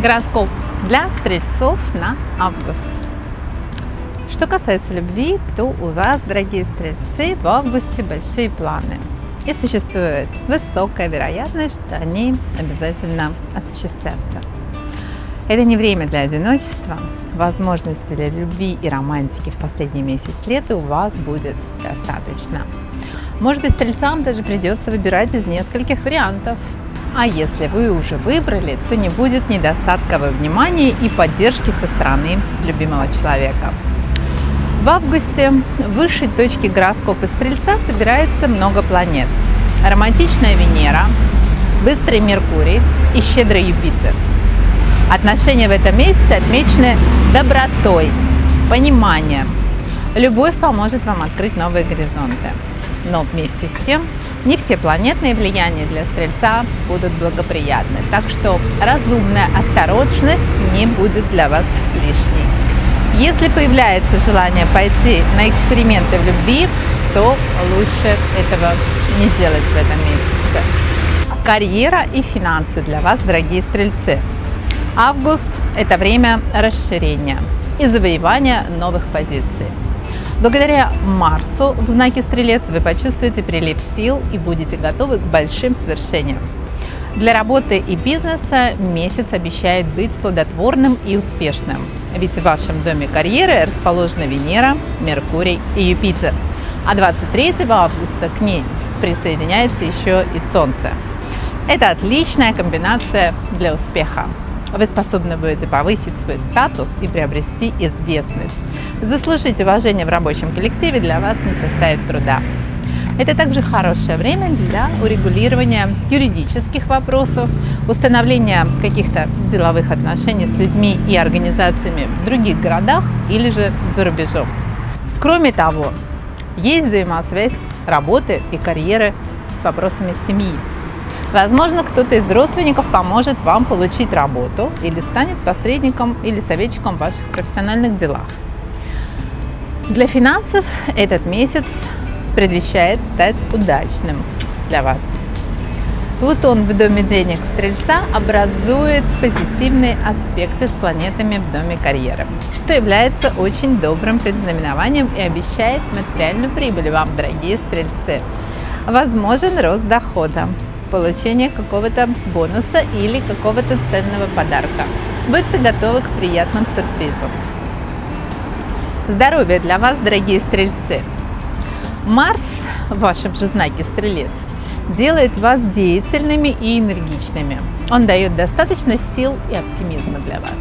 Гороскоп для стрельцов на август. Что касается любви, то у вас, дорогие стрельцы, в августе большие планы. И существует высокая вероятность, что они обязательно осуществятся. Это не время для одиночества. Возможностей для любви и романтики в последний месяц лета у вас будет достаточно. Может быть, стрельцам даже придется выбирать из нескольких вариантов, а если вы уже выбрали, то не будет недостатка во внимании и поддержки со стороны любимого человека. В августе в высшей точке гороскопа Стрельца собирается много планет. Романтичная Венера, быстрый Меркурий и щедрый Юпитер. Отношения в этом месяце отмечены добротой, пониманием. Любовь поможет вам открыть новые горизонты. Но вместе с тем не все планетные влияния для Стрельца будут благоприятны, так что разумная осторожность не будет для вас лишней. Если появляется желание пойти на эксперименты в любви, то лучше этого не делать в этом месяце. Карьера и финансы для вас, дорогие стрельцы. Август – это время расширения и завоевания новых позиций. Благодаря Марсу в знаке Стрелец вы почувствуете прилив сил и будете готовы к большим свершениям. Для работы и бизнеса месяц обещает быть плодотворным и успешным, ведь в вашем доме карьеры расположена Венера, Меркурий и Юпитер, а 23 августа к ней присоединяется еще и Солнце. Это отличная комбинация для успеха. Вы способны будете повысить свой статус и приобрести известность. Заслужить уважение в рабочем коллективе для вас не составит труда. Это также хорошее время для урегулирования юридических вопросов, установления каких-то деловых отношений с людьми и организациями в других городах или же за рубежом. Кроме того, есть взаимосвязь работы и карьеры с вопросами семьи. Возможно, кто-то из родственников поможет вам получить работу или станет посредником или советчиком в ваших профессиональных делах. Для финансов этот месяц предвещает стать удачным для вас. Плутон в доме денег Стрельца образует позитивные аспекты с планетами в доме карьеры, что является очень добрым предзнаменованием и обещает материальную прибыль вам, дорогие Стрельцы. Возможен рост дохода, получение какого-то бонуса или какого-то ценного подарка. Будьте готовы к приятным сюрпризам. Здоровье для вас, дорогие стрельцы! Марс в вашем же знаке Стрелец делает вас деятельными и энергичными. Он дает достаточно сил и оптимизма для вас.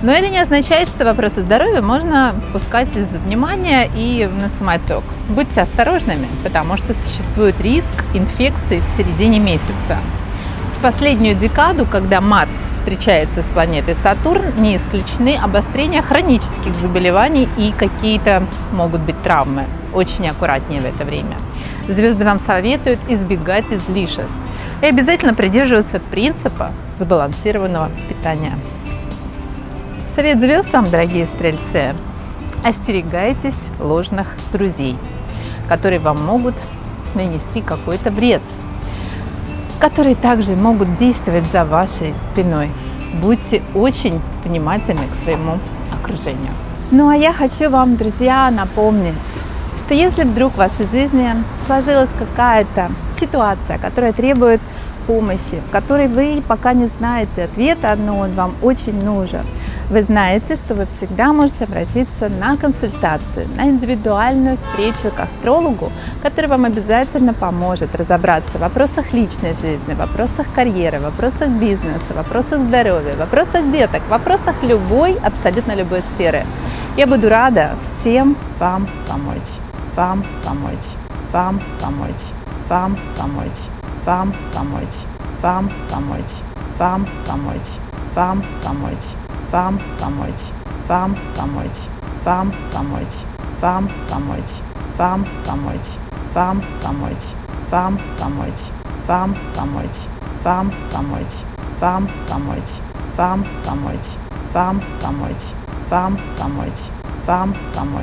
Но это не означает, что вопросы здоровья можно пускать из внимания и на самотек. Будьте осторожными, потому что существует риск инфекции в середине месяца. В последнюю декаду, когда Марс встречается с планетой Сатурн, не исключены обострения хронических заболеваний и какие-то могут быть травмы. Очень аккуратнее в это время. Звезды вам советуют избегать излишеств и обязательно придерживаться принципа сбалансированного питания. Совет звезд вам, дорогие стрельцы, остерегайтесь ложных друзей, которые вам могут нанести какой-то вред, которые также могут действовать за вашей спиной. Будьте очень внимательны к своему окружению. Ну а я хочу вам, друзья, напомнить, что если вдруг в вашей жизни сложилась какая-то ситуация, которая требует помощи, в которой вы пока не знаете ответа, но он вам очень нужен, вы знаете, что вы всегда можете обратиться на консультацию, на индивидуальную встречу к астрологу, который вам обязательно поможет разобраться в вопросах личной жизни, в вопросах карьеры, в вопросах бизнеса, в вопросах здоровья, в вопросах деток, в вопросах любой, абсолютно любой сферы. Я буду рада всем вам помочь, вам помочь, вам помочь, вам помочь, вам помочь, вам помочь, вам помочь, вам помочь вам помочь, вам помочь, вам помочь, вам помочь, вам помочь, вам помочь, вам помочь, вам помочь, вам помочь, вам помочь, вам помочь, вам помочь, вам помочь, вам помочь.